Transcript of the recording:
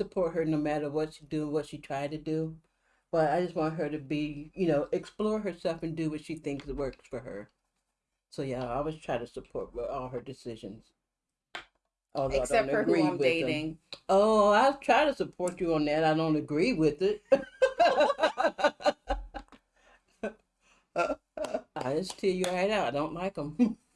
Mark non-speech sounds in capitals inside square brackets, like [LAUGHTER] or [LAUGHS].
support her no matter what she do, what she try to do. But I just want her to be, you know, explore herself and do what she thinks works for her. So yeah, I always try to support all her decisions. Although Except for who I'm dating. Them. Oh, I try to support you on that. I don't agree with it. [LAUGHS] I just tell you right out. I don't like them. [LAUGHS]